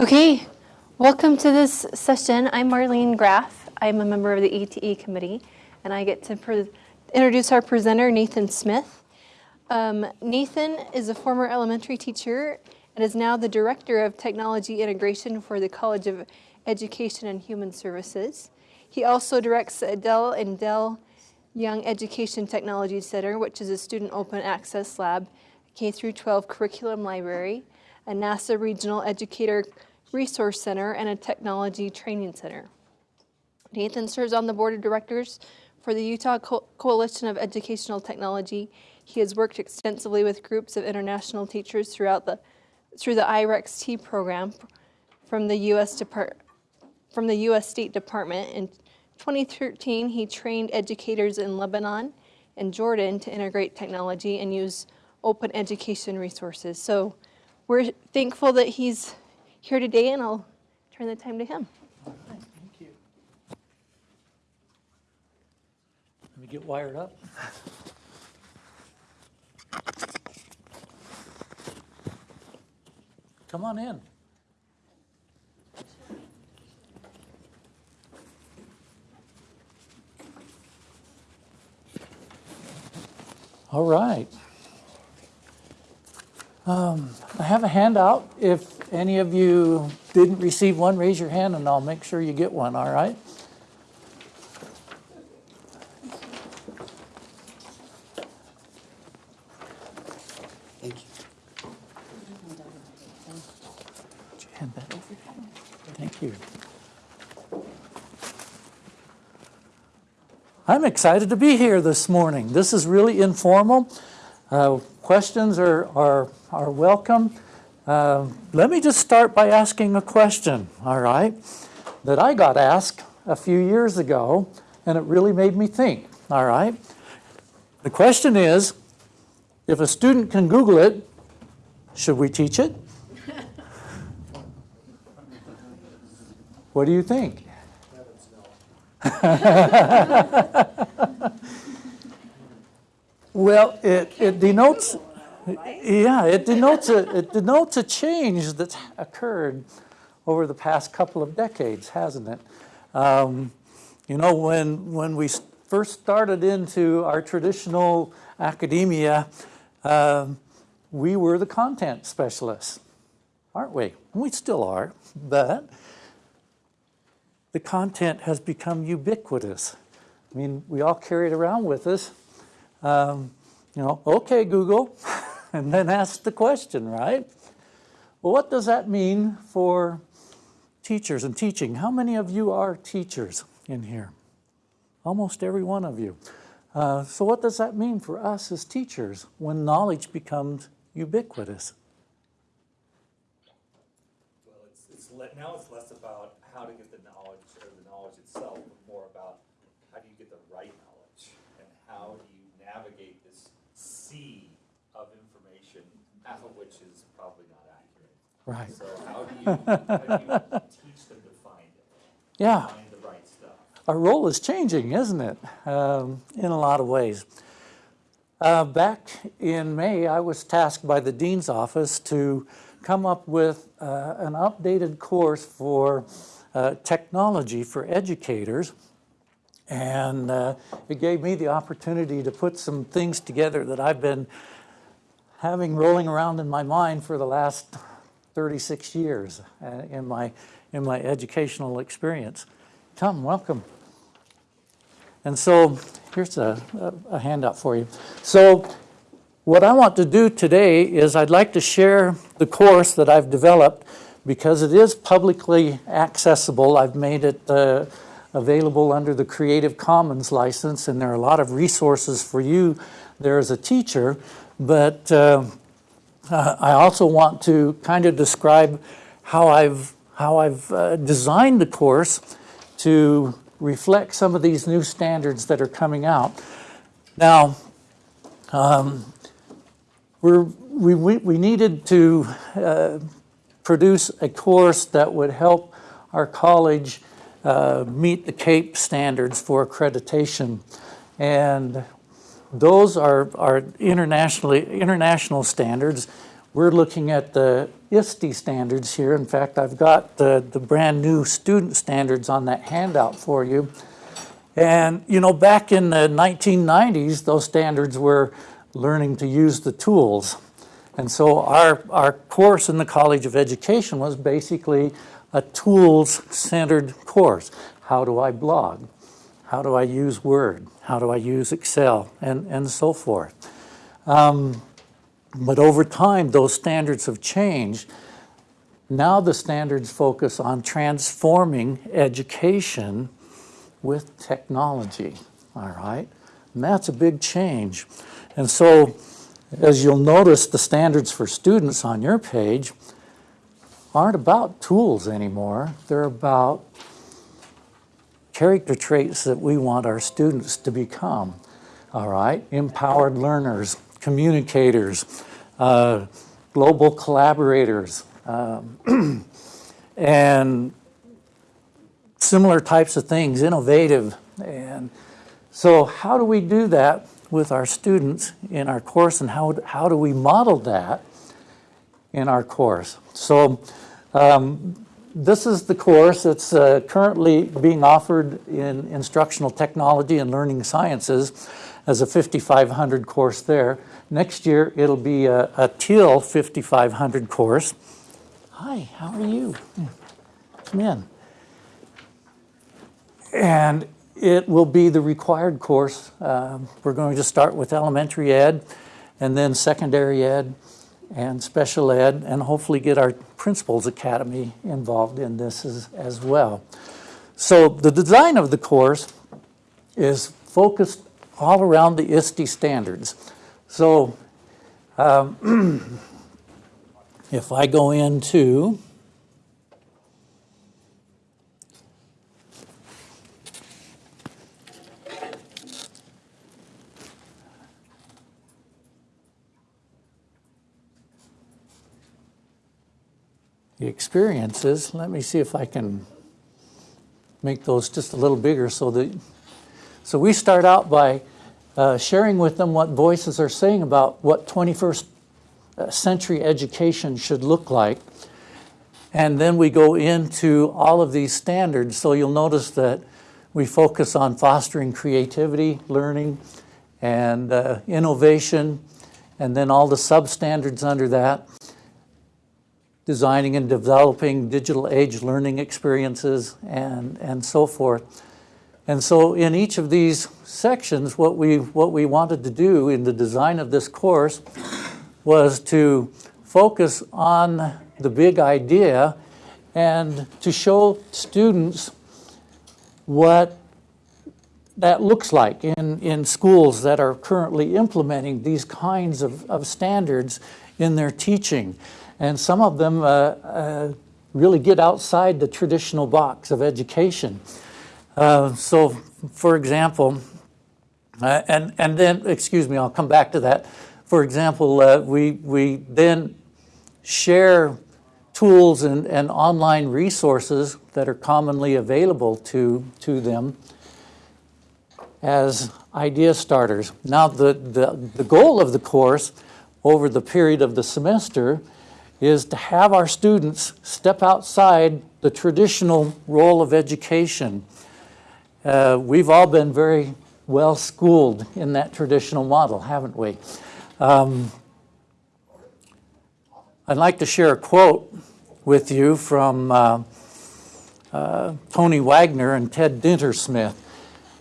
Okay, welcome to this session. I'm Marlene Graff. I'm a member of the ATE committee, and I get to introduce our presenter, Nathan Smith. Um, Nathan is a former elementary teacher and is now the Director of Technology Integration for the College of Education and Human Services. He also directs Dell and Dell Young Education Technology Center, which is a student open access lab, K-12 curriculum library, a NASA Regional Educator Resource Center, and a Technology Training Center. Nathan serves on the board of directors for the Utah Co Coalition of Educational Technology. He has worked extensively with groups of international teachers throughout the through the IREX-T program from the U.S. Depart from the U.S. State Department. In 2013, he trained educators in Lebanon and Jordan to integrate technology and use open education resources. So we're thankful that he's here today, and I'll turn the time to him. Thank you. Let me get wired up. Come on in. All right. Um, I have a handout. If any of you didn't receive one, raise your hand and I'll make sure you get one, all right? Thank you. Would you hand that? Thank you. I'm excited to be here this morning. This is really informal. Uh, questions are, are, are welcome. Uh, let me just start by asking a question, all right, that I got asked a few years ago, and it really made me think, all right? The question is, if a student can Google it, should we teach it? what do you think? well, it, it denotes, yeah, it denotes, a, it denotes a change that's occurred over the past couple of decades, hasn't it? Um, you know, when, when we first started into our traditional academia, um, we were the content specialists, aren't we? We still are, but the content has become ubiquitous. I mean, we all carry it around with us. Um, you know, okay, Google, and then ask the question, right? Well, what does that mean for teachers and teaching? How many of you are teachers in here? Almost every one of you. Uh, so what does that mean for us as teachers when knowledge becomes ubiquitous? Well, it's, it's now it's less about how to get the knowledge or the knowledge itself, but more about how do you get the right knowledge and how do you navigate this sea of information, half of which is probably not accurate. Right. So how do you, how do you teach them to find it? Yeah. Find the right stuff. Our role is changing, isn't it? Um, in a lot of ways. Uh, back in May, I was tasked by the Dean's office to come up with uh, an updated course for uh, technology for educators. And uh, it gave me the opportunity to put some things together that I've been having rolling around in my mind for the last 36 years uh, in, my, in my educational experience. Come, welcome. And so here's a, a, a handout for you. So what I want to do today is I'd like to share the course that I've developed because it is publicly accessible. I've made it uh, available under the Creative Commons license and there are a lot of resources for you there as a teacher. But uh, I also want to kind of describe how I've, how I've uh, designed the course to reflect some of these new standards that are coming out. Now, um, we're, we, we needed to uh, produce a course that would help our college uh, meet the CAEP standards for accreditation. And those are, are internationally, international standards. We're looking at the ISTE standards here. In fact, I've got the, the brand-new student standards on that handout for you. And, you know, back in the 1990s, those standards were learning to use the tools. And so our, our course in the College of Education was basically a tools-centered course. How do I blog? How do I use Word? How do I use Excel? And, and so forth. Um, but over time, those standards have changed. Now the standards focus on transforming education with technology, all right? And that's a big change. And so, as you'll notice, the standards for students on your page aren't about tools anymore. They're about character traits that we want our students to become, all right? Empowered learners, communicators, uh, global collaborators, um, and similar types of things, innovative. And so how do we do that with our students in our course and how, how do we model that in our course? So um, this is the course that's uh, currently being offered in instructional technology and learning sciences as a 5500 course there. Next year it'll be a, a teal 5500 course. Hi, how are you? Come in. And it will be the required course. Um, we're going to start with elementary ed and then secondary ed and special ed and hopefully get our Principals Academy involved in this as, as well. So the design of the course is focused all around the ISTE standards. So um, if I go into the experiences, let me see if I can make those just a little bigger so that, so we start out by uh, sharing with them what voices are saying about what 21st uh, century education should look like. And then we go into all of these standards. So you'll notice that we focus on fostering creativity, learning, and uh, innovation, and then all the substandards under that designing and developing digital age learning experiences and, and so forth. And so in each of these sections, what we, what we wanted to do in the design of this course was to focus on the big idea and to show students what that looks like in, in schools that are currently implementing these kinds of, of standards in their teaching. And some of them uh, uh, really get outside the traditional box of education. Uh, so, for example, uh, and, and then, excuse me, I'll come back to that. For example, uh, we, we then share tools and, and online resources that are commonly available to, to them as idea starters. Now, the, the, the goal of the course over the period of the semester is to have our students step outside the traditional role of education. Uh, we've all been very well schooled in that traditional model, haven't we? Um, I'd like to share a quote with you from uh, uh, Tony Wagner and Ted Dintersmith,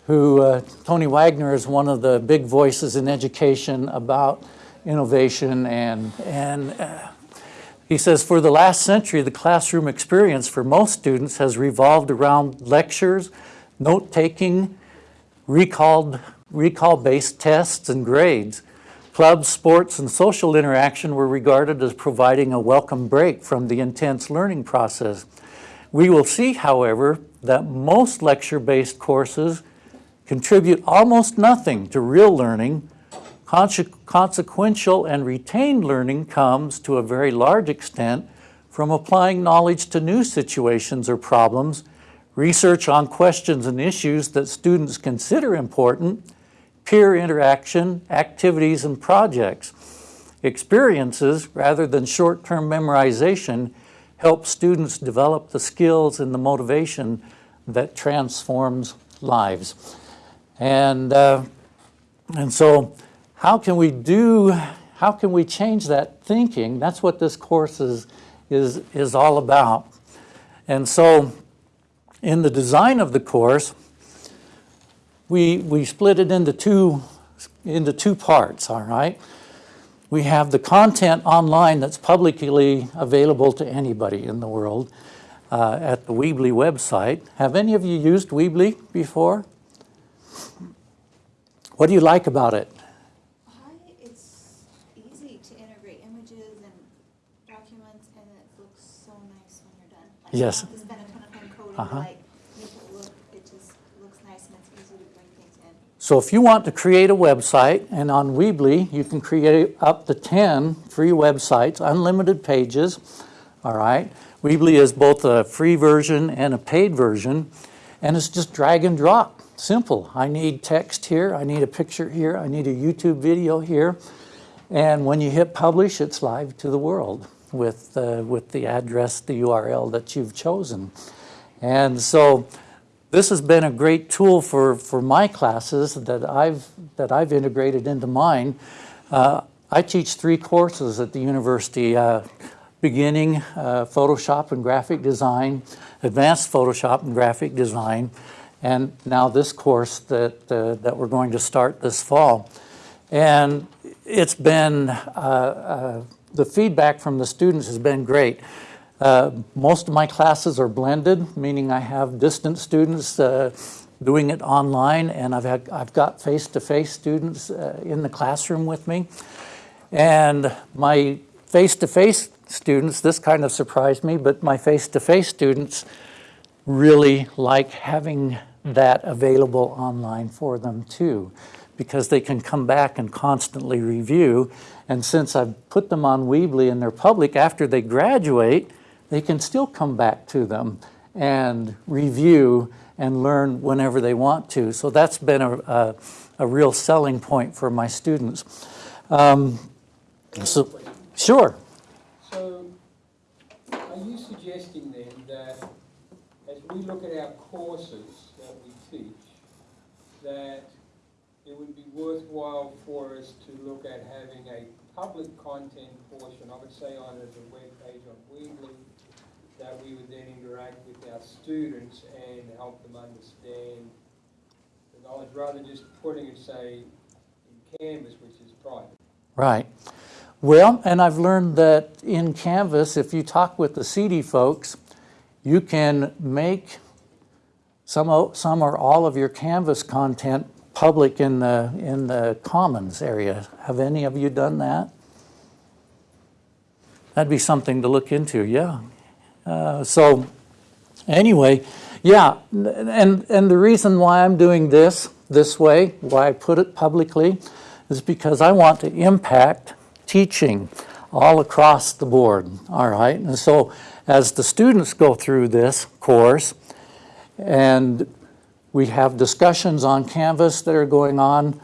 who uh, Tony Wagner is one of the big voices in education about innovation and, and uh, he says, for the last century, the classroom experience for most students has revolved around lectures, note-taking, recall-based tests and grades. Clubs, sports, and social interaction were regarded as providing a welcome break from the intense learning process. We will see, however, that most lecture-based courses contribute almost nothing to real learning Consequential and retained learning comes to a very large extent from applying knowledge to new situations or problems, research on questions and issues that students consider important, peer interaction, activities, and projects. experiences rather than short-term memorization help students develop the skills and the motivation that transforms lives. And, uh, and so how can we do, how can we change that thinking? That's what this course is, is, is all about. And so in the design of the course, we, we split it into two, into two parts, all right? We have the content online that's publicly available to anybody in the world uh, at the Weebly website. Have any of you used Weebly before? What do you like about it? Hi, it's easy to integrate images and documents, and it looks so nice when you're done. Like, you Yes. have to a ton of coding Uh-huh. like make it look, it just looks nice and it's easy to bring things in. So if you want to create a website, and on Weebly, you can create up to 10 free websites, unlimited pages, all right? Weebly is both a free version and a paid version, and it's just drag and drop, simple. I need text here, I need a picture here, I need a YouTube video here, and when you hit publish, it's live to the world with, uh, with the address, the URL that you've chosen. And so this has been a great tool for, for my classes that I've, that I've integrated into mine. Uh, I teach three courses at the university, uh, beginning uh, Photoshop and graphic design, advanced Photoshop and graphic design, and now this course that, uh, that we're going to start this fall. And it's been, uh, uh, the feedback from the students has been great. Uh, Most of my classes are blended, meaning I have distant students uh, doing it online, and I've had, I've got face-to-face students uh, in the classroom with me. And my face-to-face students, this kind of surprised me, but my face-to-face students really like having that available online for them too, because they can come back and constantly review. And since I've put them on Weebly and they're public, after they graduate, they can still come back to them and review and learn whenever they want to. So that's been a, a, a real selling point for my students. Um, so, sure. So, are you suggesting then that as we look at our courses that we teach, that it would be worthwhile for us to look at having a public content portion, I would say on the web page on Weebly, that we would then interact with our students and help them understand the knowledge, rather just putting it, say, in Canvas, which is private. Right. Well, and I've learned that in Canvas, if you talk with the CD folks, you can make some, some or all of your Canvas content public in the, in the Commons area. Have any of you done that? That'd be something to look into, yeah. Uh, So, anyway, yeah, and, and the reason why I'm doing this, this way, why I put it publicly, is because I want to impact teaching all across the board, all right? And so, as the students go through this course, and we have discussions on Canvas that are going on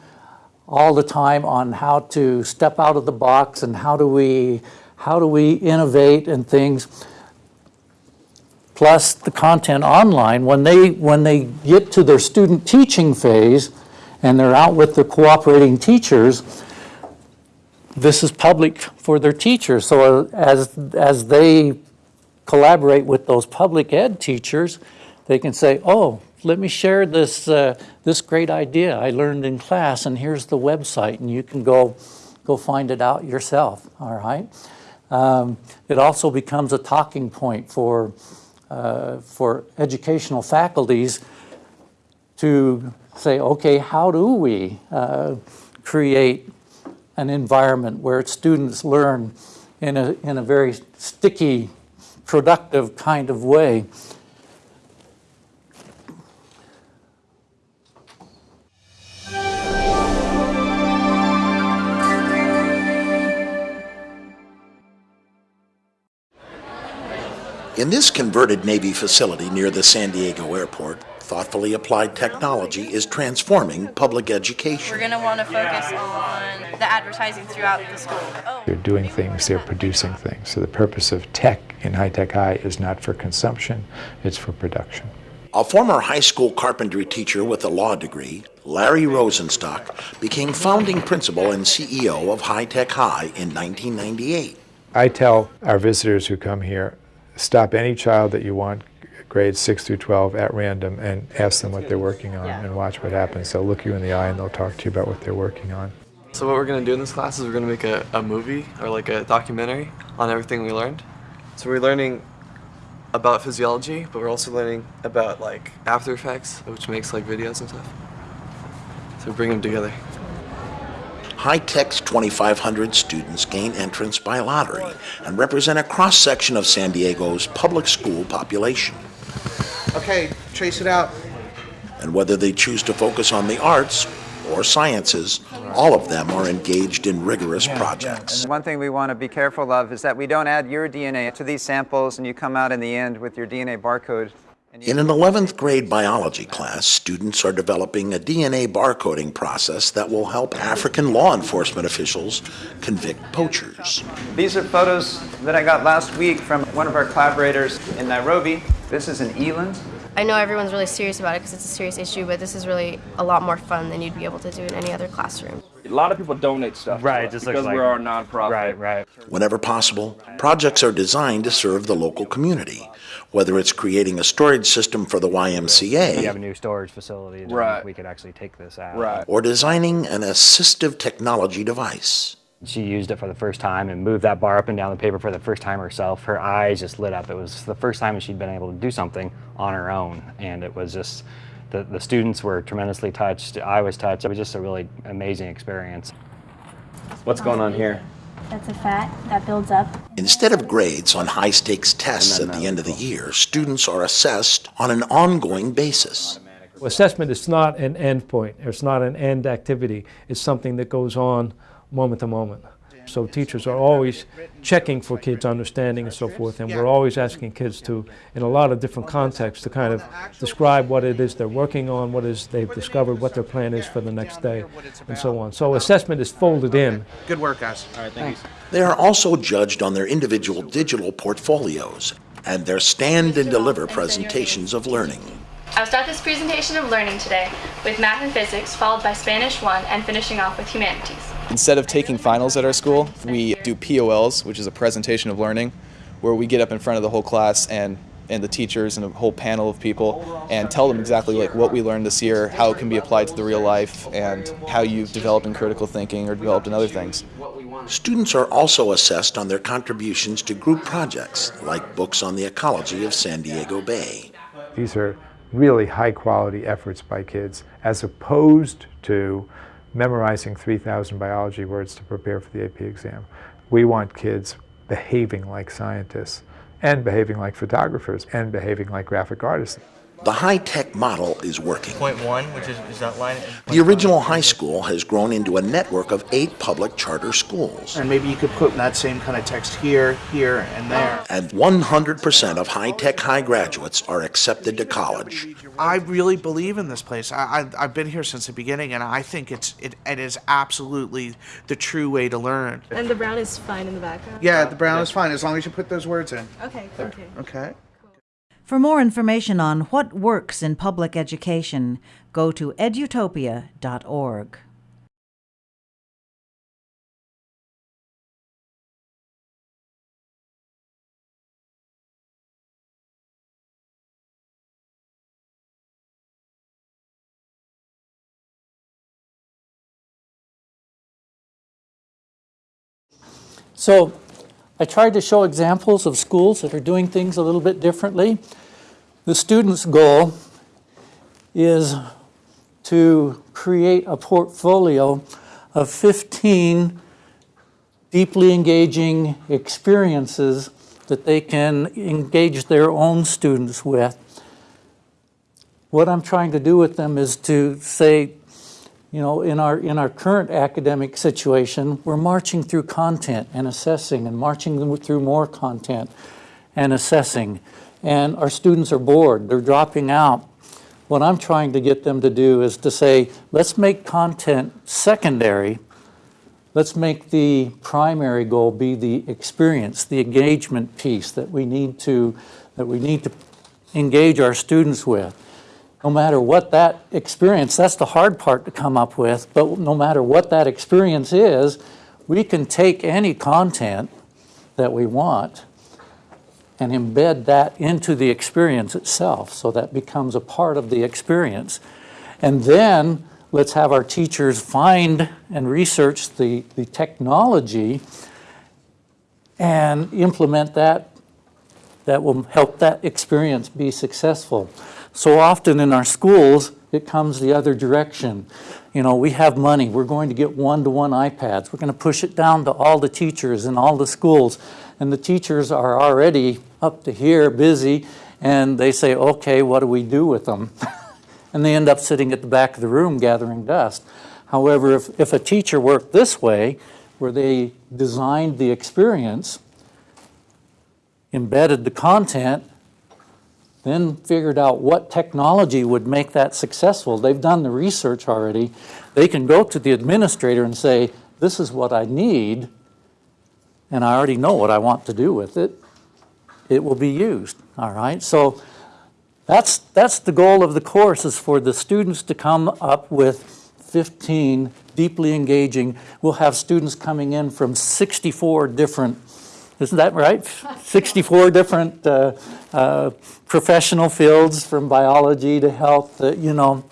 all the time on how to step out of the box and how do we, how do we innovate and things plus the content online, when they, when they get to their student teaching phase and they're out with the cooperating teachers, this is public for their teachers. So as, as they collaborate with those public ed teachers, they can say, oh, let me share this, uh, this great idea I learned in class, and here's the website, and you can go, go find it out yourself, all right? Um, It also becomes a talking point for, uh, for educational faculties to say, okay, how do we uh, create an environment where students learn in a, in a very sticky, productive kind of way? In this converted Navy facility near the San Diego airport, thoughtfully applied technology is transforming public education. We're going to want to focus on the advertising throughout the school. Oh, They're doing things, they're producing things. So the purpose of tech in High Tech High is not for consumption, it's for production. A former high school carpentry teacher with a law degree, Larry Rosenstock became founding principal and CEO of High Tech High in 1998. I tell our visitors who come here, stop any child that you want, grades 6 through 12, at random and ask them what they're working on and watch what happens. They'll look you in the eye and they'll talk to you about what they're working on. So what we're going to do in this class is we're going to make a, a movie or like a documentary on everything we learned. So we're learning about physiology, but we're also learning about like After Effects, which makes like videos and stuff. So we bring them together. High Tech's 2,500 students gain entrance by lottery and represent a cross section of San Diego's public school population. Okay, trace it out. And whether they choose to focus on the arts or sciences, all of them are engaged in rigorous projects. One thing we want to be careful of is that we don't add your DNA to these samples and you come out in the end with your DNA barcode. And you- In an 11th grade biology class, students are developing a DNA barcoding process that will help African law enforcement officials convict poachers. These are photos that I got last week from one of our collaborators in Nairobi. This is in Eland. I know everyone's really serious about it because it's a serious issue, but this is really a lot more fun than you'd be able to do in any other classroom. A lot of people donate stuff. Right, to it us just because like- we're our nonprofit. Right, right. Whenever possible, projects are designed to serve the local community, whether it's creating a storage system for the YMCA, We have a new storage facility, Right. we could actually take this out. Right. or designing an assistive technology device. She used it for the first time and moved that bar up and down the paper for the first time herself. Her eyes just lit up. It was the first time she'd been able to do something on her own, and it was just the, the students were tremendously touched. I was touched. It was just a really amazing experience. What's going on here? That's a fat that builds up. Instead of grades on high stakes tests at the end of the year, students are assessed on an ongoing basis. Assessment is not an end point, it's not an end activity, it's something that goes on moment to moment. So teachers are always checking for kids' understanding and so forth, and we're always asking kids to, in a lot of different contexts, to kind of describe what it is they're working on, what is they've discovered, what their plan is for the next day, and so on. So assessment is folded in. Good work, guys. All right, thanks. They are also judged on their individual digital portfolios and their stand and deliver presentations of learning. I'll start this presentation of learning today with math and physics, followed by Spanish 1, and finishing off with humanities. Instead of taking finals at our school, we do POLs, which is a presentation of learning, where we get up in front of the whole class and and the teachers and a whole panel of people and tell them exactly like what we learned this year, how it can be applied to the real life, and how you've developed in critical thinking or developed in other things. Students are also assessed on their contributions to group projects like books on the ecology of San Diego Bay. These are really high quality efforts by kids as opposed to memorizing 3,000 biology words to prepare for the AP exam. We want kids behaving like scientists and behaving like photographers and behaving like graphic artists. The high-tech model is working. Point one, which is, is that line? The original high school has grown into a network of eight public charter schools. And maybe you could put that same kind of text here, here, and there. And 100% of high-tech high graduates are accepted to college. I really believe in this place. I, I, I've been here since the beginning, and I think it's it, it is absolutely the true way to learn. And the brown is fine in the background? Yeah, the brown is fine as long as you put those words in. Okay, okay. Okay. For more information on what works in public education, go to edutopia.org. So I tried to show examples of schools that are doing things a little bit differently. The student's goal is to create a portfolio of 15 deeply engaging experiences that they can engage their own students with. What I'm trying to do with them is to say, you know, in our, in our current academic situation, we're marching through content and assessing and marching through more content and assessing. And our students are bored, they're dropping out. What I'm trying to get them to do is to say, let's make content secondary. let's make the primary goal be the experience, the engagement piece that we need to, that we need to engage our students with. No matter what that experience, that's the hard part to come up with, but no matter what that experience is, we can take any content that we want and embed that into the experience itself so that becomes a part of the experience. And then let's have our teachers find and research the, the technology and implement that that will help that experience be successful. So often in our schools, it comes the other direction. You know, we have money, we're going to get one-to-one iPads. We're going to push it down to all the teachers in all the schools. And the teachers are already up to here, busy, and they say, okay, what do we do with them? and they end up sitting at the back of the room gathering dust. However, if, if a teacher worked this way, where they designed the experience, embedded the content, then figured out what technology would make that successful. They've done the research already. They can go to the administrator and say, this is what I need, and I already know what I want to do with it. It will be used, all right? So that's, that's the goal of the course is for the students to come up with 15 deeply engaging. We'll have students coming in from 64 different isn't that right? 64 different uh, uh, professional fields from biology to health, uh, you know.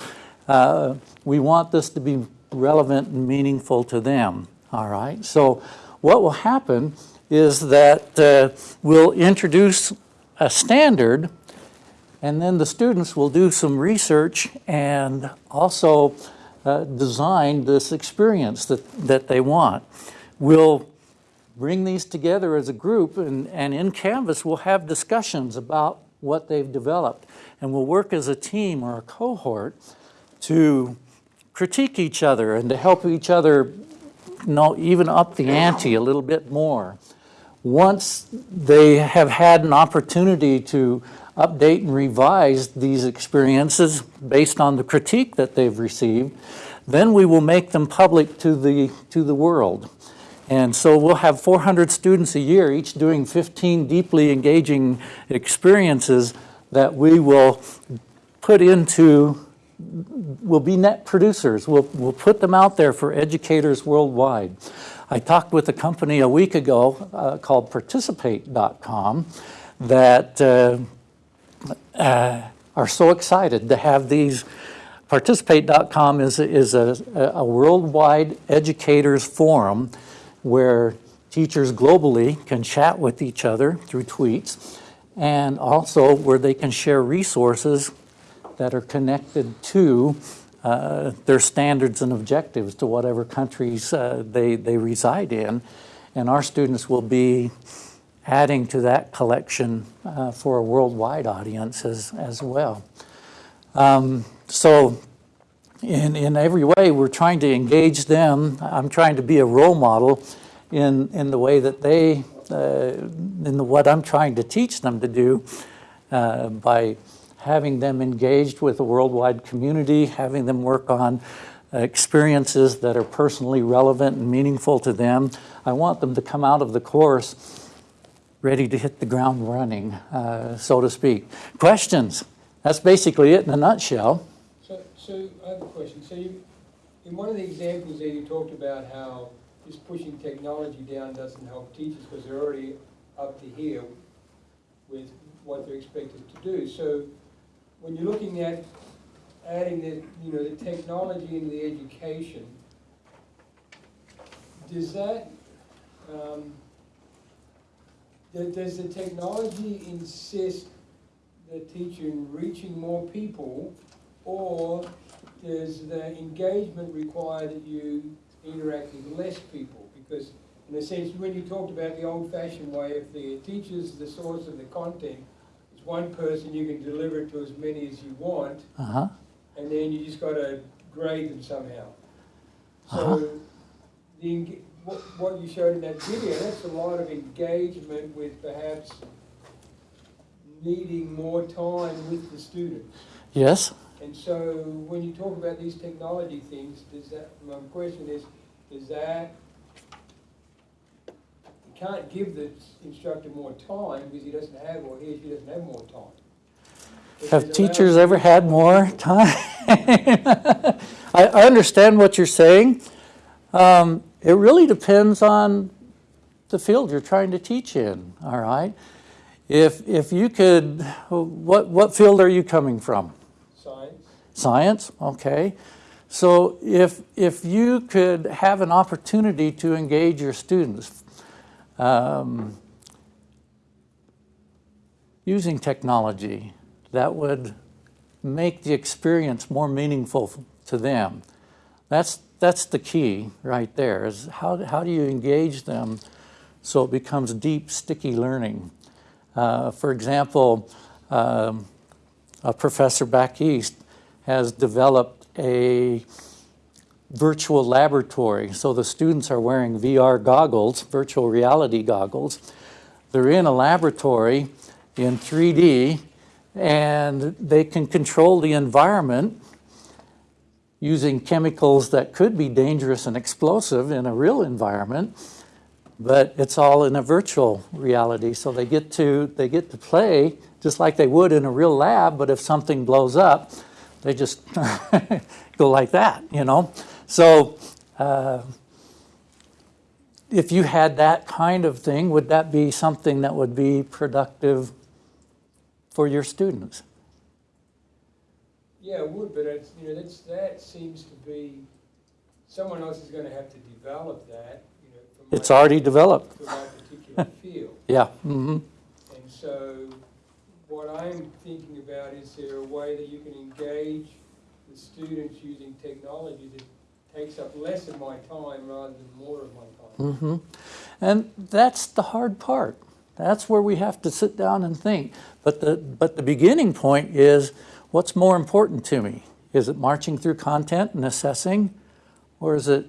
Uh, we want this to be relevant and meaningful to them, all right? So what will happen is that uh, we'll introduce a standard and then the students will do some research and also uh, design this experience that, that they want. We'll bring these together as a group and, and in Canvas we'll have discussions about what they've developed and we'll work as a team or a cohort to critique each other and to help each other you know, even up the ante a little bit more. Once they have had an opportunity to update and revise these experiences based on the critique that they've received, then we will make them public to the, to the world. And so we'll have 400 students a year, each doing 15 deeply engaging experiences that we will put into, will be net producers. We'll, we'll put them out there for educators worldwide. I talked with a company a week ago uh, called Participate.com that uh, uh, are so excited to have these Participate.com is, is a, a worldwide educators forum where teachers globally can chat with each other through tweets and also where they can share resources that are connected to uh, their standards and objectives to whatever countries uh, they, they reside in. And our students will be adding to that collection uh, for a worldwide audience as, as well. Um, so in, in every way, we're trying to engage them. I'm trying to be a role model in, in the way that they, uh, in the, what I'm trying to teach them to do uh, by having them engaged with a worldwide community, having them work on experiences that are personally relevant and meaningful to them. I want them to come out of the course ready to hit the ground running, uh, so to speak. Questions? That's basically it in a nutshell. So, I have a question. So you, in one of the examples there, you talked about how just pushing technology down doesn't help teachers because they're already up to here with what they're expected to do. So when you're looking at adding the, you know, the technology into the education, does that, um, does the technology insist the teacher in reaching more people, or does the engagement require that you interact with less people? Because in a sense, when you talked about the old-fashioned way, if the teacher's the source of the content, it's one person, you can deliver it to as many as you want, Uh-huh. and then you just got to grade them somehow. So Uh-huh. the, what, what you showed in that video, that's a lot of engagement with perhaps needing more time with the students. Yes? And so when you talk about these technology things, does that, my question is, does that you can't give the instructor more time because he doesn't have, or he or she doesn't have more time. But Have teachers ever had more time? I, I understand what you're saying. Um, it really depends on the field you're trying to teach in, all right? If, if you could, what, what field are you coming from? Science, okay. So if, if you could have an opportunity to engage your students um, using technology that would make the experience more meaningful to them, that's, that's the key right there, is how, how do you engage them so it becomes deep, sticky learning? Uh, for example, um, a professor back east has developed a virtual laboratory. So the students are wearing VR goggles, virtual reality goggles. They're in a laboratory in 3D and they can control the environment using chemicals that could be dangerous and explosive in a real environment, but it's all in a virtual reality. So they get to, they get to play just like they would in a real lab, but if something blows up, they just go like that, you know? So uh, if you had that kind of thing, would that be something that would be productive for your students? yeah, it would, but it's, you know, that's, that seems to be, someone else is gonna have to develop that, you know. It's already developed. For my particular field. Yeah. mhm. And so what I'm thinking about, is there a way that you can engage the students using technology that takes up less of my time rather than more of my time? Mm -hmm. And that's the hard part. That's where we have to sit down and think. But the, but the beginning point is, what's more important to me? Is it marching through content and assessing, or is it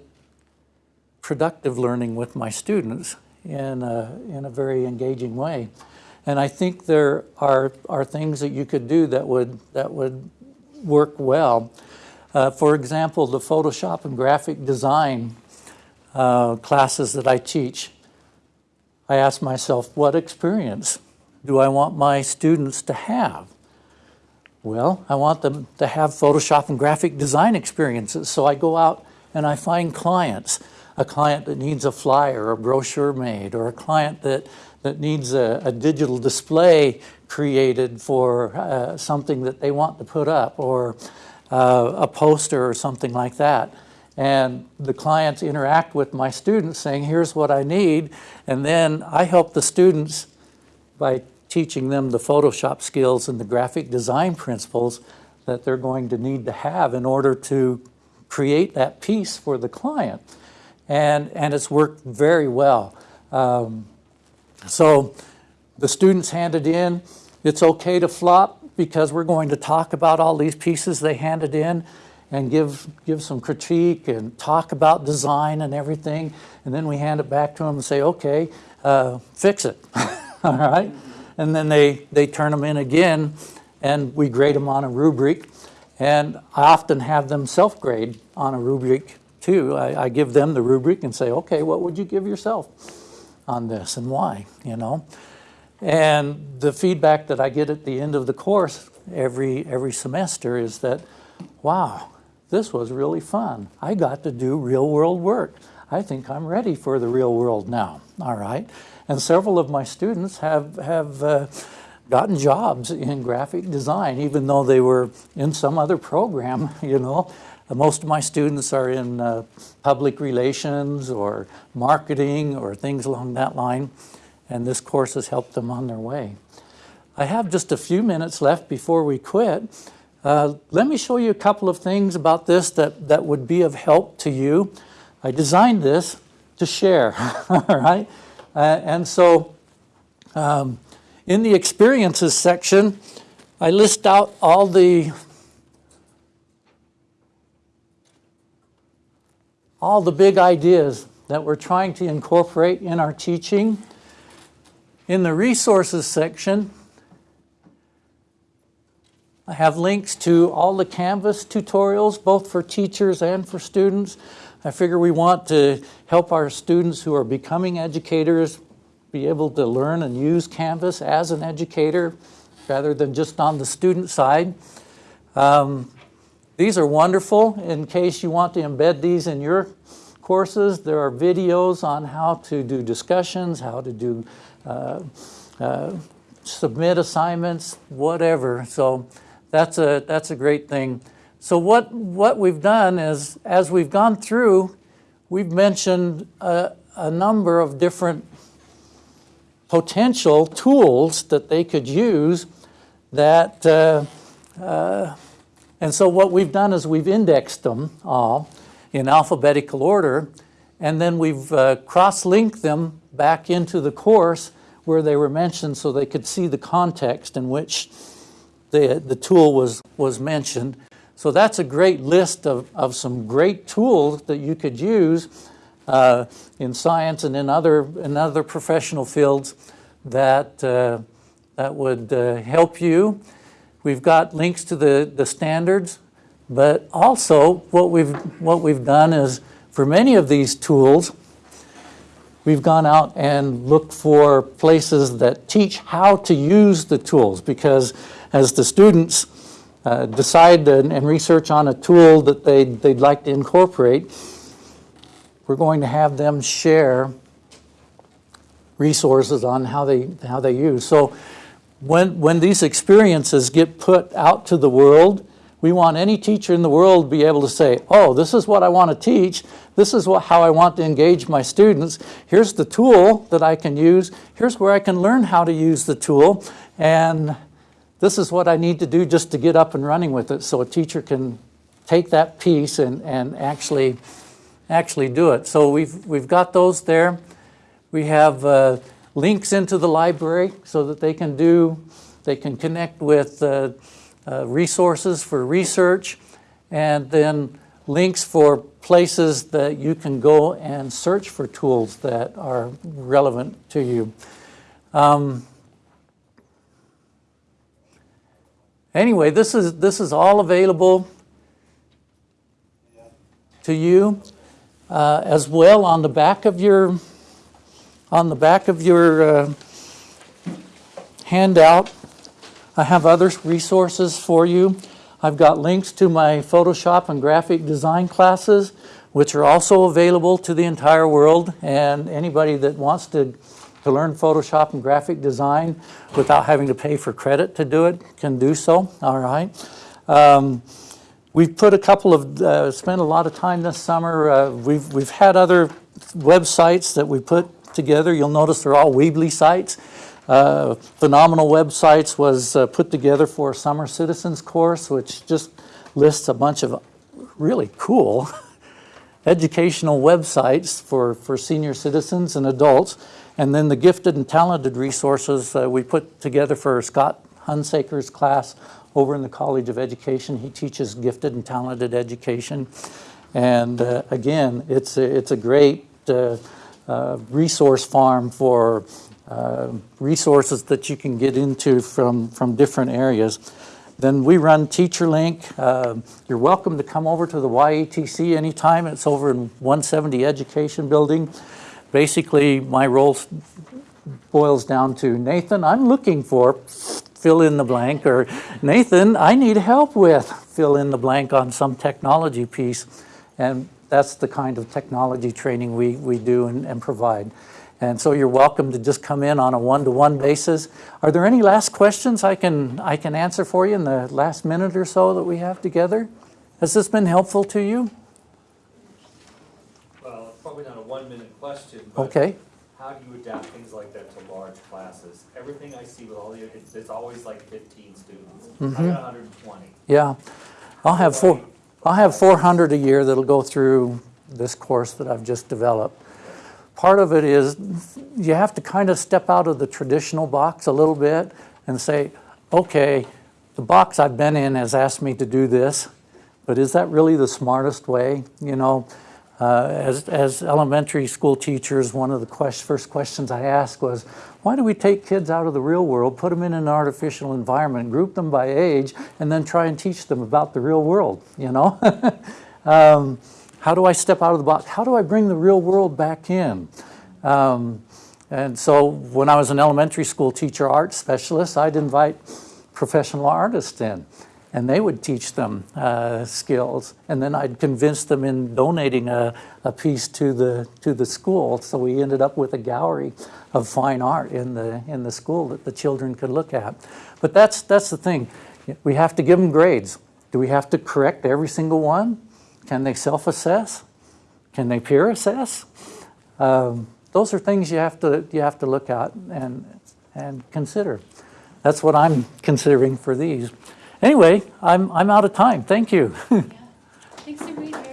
productive learning with my students in a, in a very engaging way? And I think there are, are things that you could do that would, that would work well. Uh, for example, the Photoshop and graphic design uh, classes that I teach, I ask myself, what experience do I want my students to have? Well, I want them to have Photoshop and graphic design experiences. So I go out and I find clients, a client that needs a flyer a brochure made, or a client that, that needs a, a digital display created for uh, something that they want to put up, or uh, a poster or something like that. And the clients interact with my students saying, here's what I need. And then I help the students by teaching them the Photoshop skills and the graphic design principles that they're going to need to have in order to create that piece for the client. And, and it's worked very well. Um, so the students handed in, it's okay to flop because we're going to talk about all these pieces they handed in and give, give some critique and talk about design and everything. And then we hand it back to them and say, okay, uh, fix it, all right? And then they, they turn them in again and we grade them on a rubric. And I often have them self-grade on a rubric too. I, I give them the rubric and say, okay, what would you give yourself on this and why, you know? And the feedback that I get at the end of the course every, every semester is that, wow, this was really fun. I got to do real world work. I think I'm ready for the real world now, all right? And several of my students have, have uh, gotten jobs in graphic design, even though they were in some other program, you know. Most of my students are in uh, public relations or marketing or things along that line, and this course has helped them on their way. I have just a few minutes left before we quit. Uh, let me show you a couple of things about this that, that would be of help to you. I designed this to share, all right? Uh, and so um, in the experiences section, I list out all the all the big ideas that we're trying to incorporate in our teaching. In the resources section, I have links to all the Canvas tutorials, both for teachers and for students. I figure we want to help our students who are becoming educators be able to learn and use Canvas as an educator rather than just on the student side. Um, these are wonderful in case you want to embed these in your courses. There are videos on how to do discussions, how to do uh, uh, submit assignments, whatever. So that's a, that's a great thing. So what, what we've done is, as we've gone through, we've mentioned a, a number of different potential tools that they could use that, uh, uh, and so what we've done is we've indexed them all in alphabetical order, and then we've uh, cross-linked them back into the course where they were mentioned so they could see the context in which the, the tool was, was mentioned. So that's a great list of, of some great tools that you could use uh, in science and in other, in other professional fields that, uh, that would uh, help you. We've got links to the, the standards, but also what we've, what we've done is for many of these tools, we've gone out and looked for places that teach how to use the tools because as the students uh, decide and, and, research on a tool that they'd, they'd like to incorporate, we're going to have them share resources on how they, how they use. So when, when these experiences get put out to the world, we want any teacher in the world to be able to say, oh, this is what I want to teach. This is what, how I want to engage my students. Here's the tool that I can use. Here's where I can learn how to use the tool. And this is what I need to do just to get up and running with it so a teacher can take that piece and, and actually, actually do it. So we've, we've got those there. We have uh, links into the library so that they can do, they can connect with uh, uh, resources for research and then links for places that you can go and search for tools that are relevant to you. Um, anyway, this is, this is all available to you uh, as well on the back of your on the back of your uh, handout, I have other resources for you. I've got links to my Photoshop and graphic design classes, which are also available to the entire world. And anybody that wants to, to learn Photoshop and graphic design without having to pay for credit to do it can do so, all right? Um, we've put a couple of, uh, spent a lot of time this summer. Uh, we've, we've had other websites that we put together. You'll notice they're all Weebly sites. Uh, Phenomenal Websites was uh, put together for a summer citizens course, which just lists a bunch of really cool educational websites for, for senior citizens and adults. And then the gifted and talented resources uh, we put together for Scott Hunsaker's class over in the College of Education. He teaches gifted and talented education. And uh, again, it's a, it's a great uh, uh, resource farm for uh, resources that you can get into from, from different areas. Then we run TeacherLink. Uh, you're welcome to come over to the YETC anytime. It's over in 170 Education Building. Basically, my role boils down to, Nathan, I'm looking for fill in the blank, or Nathan, I need help with fill in the blank on some technology piece. And that's the kind of technology training we, we do and, and provide. And so you're welcome to just come in on a one-to-one -one basis. Are there any last questions I can, I can answer for you in the last minute or so that we have together? Has this been helpful to you? Well, it's probably not a one-minute question, but okay. how do you adapt things like that to large classes? Everything I see with all the, it's, it's always like 15 students. Mm -hmm. I got 120. Yeah, I'll have four. I'll have 400 a year that'll go through this course that I've just developed. Part of it is you have to kind of step out of the traditional box a little bit and say, okay, the box I've been in has asked me to do this, but is that really the smartest way? You know, uh, as, as elementary school teachers, one of the quest first questions I asked was, why do we take kids out of the real world, put them in an artificial environment, group them by age, and then try and teach them about the real world, you know? um, how do I step out of the box? How do I bring the real world back in? Um, And so when I was an elementary school teacher art specialist, I'd invite professional artists in and they would teach them uh, skills. And then I'd convince them in donating a, a piece to the, to the school. So we ended up with a gallery of fine art in the, in the school that the children could look at. But that's, that's the thing. We have to give them grades. Do we have to correct every single one? Can they self-assess? Can they peer assess? Um, those are things you have to, you have to look at and, and consider. That's what I'm considering for these. Anyway, I'm, I'm out of time. Thank you. yeah. Thanks.